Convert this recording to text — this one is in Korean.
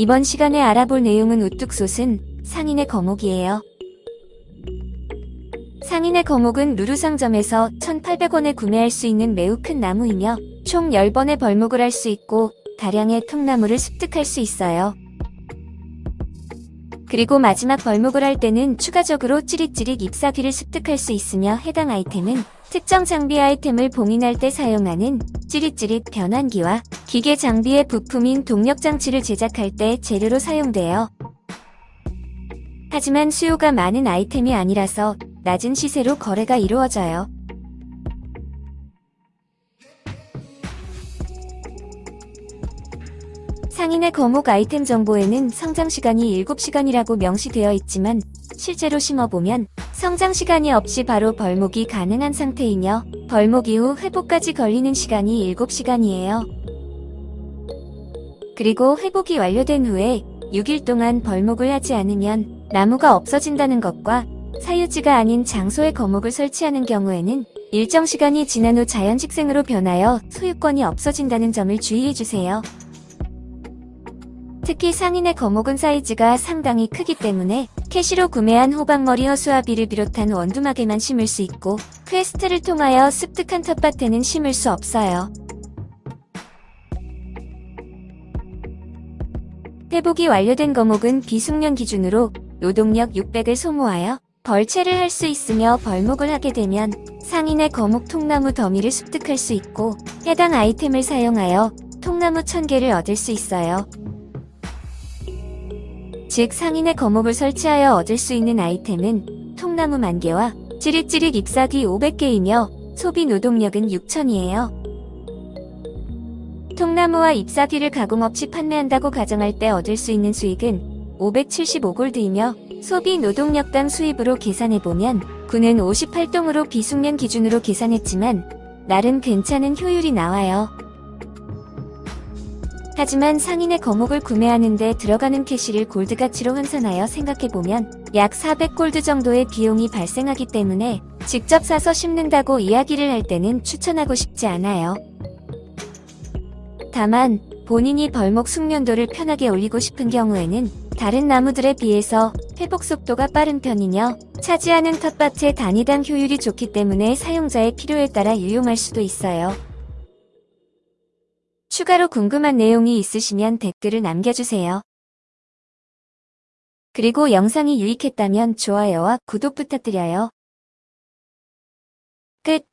이번 시간에 알아볼 내용은 우뚝솟은 상인의 거목이에요. 상인의 거목은 루루상점에서 1,800원에 구매할 수 있는 매우 큰 나무이며 총 10번의 벌목을 할 수 있고 다량의 통나무를 습득할 수 있어요. 그리고 마지막 벌목을 할 때는 추가적으로 찌릿찌릿 잎사귀를 습득할 수 있으며 해당 아이템은 특정 장비 아이템을 봉인할 때 사용하는 찌릿찌릿 변환기와 기계 장비의 부품인 동력장치를 제작할 때 재료로 사용돼요. 하지만 수요가 많은 아이템이 아니라서 낮은 시세로 거래가 이루어져요. 상인의 거목 아이템 정보에는 성장 시간이 7시간이라고 명시되어 있지만 실제로 심어보면 성장 시간이 없이 바로 벌목이 가능한 상태이며 벌목 이후 회복까지 걸리는 시간이 7시간이에요. 그리고 회복이 완료된 후에 6일 동안 벌목을 하지 않으면 나무가 없어진다는 것과 사유지가 아닌 장소에 거목을 설치하는 경우에는 일정 시간이 지난 후 자연식생으로 변하여 소유권이 없어진다는 점을 주의해주세요. 특히 상인의 거목은 사이즈가 상당히 크기 때문에 캐시로 구매한 호박머리 허수아비를 비롯한 원두막에만 심을 수 있고 quest를 통하여 습득한 텃밭에는 심을 수 없어요. 회복이 완료된 거목은 비숙련 기준으로 노동력 600을 소모하여 벌채를 할 수 있으며 벌목을 하게 되면 상인의 거목 통나무 더미를 습득할 수 있고 해당 아이템을 사용하여 통나무 1000개를 얻을 수 있어요. 즉 상인의 거목을 설치하여 얻을 수 있는 아이템은 통나무 만개와 찌릿찌릿 잎사귀 500개이며 소비 노동력은 6천이에요. 통나무와 잎사귀를 가공 없이 판매한다고 가정할 때 얻을 수 있는 수익은 575골드이며 소비 노동력당 수입으로 계산해보면 구는 58동으로 비숙련 기준으로 계산했지만 나름 괜찮은 효율이 나와요. 하지만 상인의 거목을 구매하는데 들어가는 캐시를 골드 가치로 환산하여 생각해보면 약 400골드 정도의 비용이 발생하기 때문에 직접 사서 심는다고 이야기를 할 때는 추천하고 싶지 않아요. 다만 본인이 벌목 숙련도를 편하게 올리고 싶은 경우에는 다른 나무들에 비해서 회복 속도가 빠른 편이며 차지하는 텃밭의 단위당 효율이 좋기 때문에 사용자의 필요에 따라 유용할 수도 있어요. 추가로 궁금한 내용이 있으시면 댓글을 남겨주세요. 그리고 영상이 유익했다면 좋아요와 구독 부탁드려요. 끝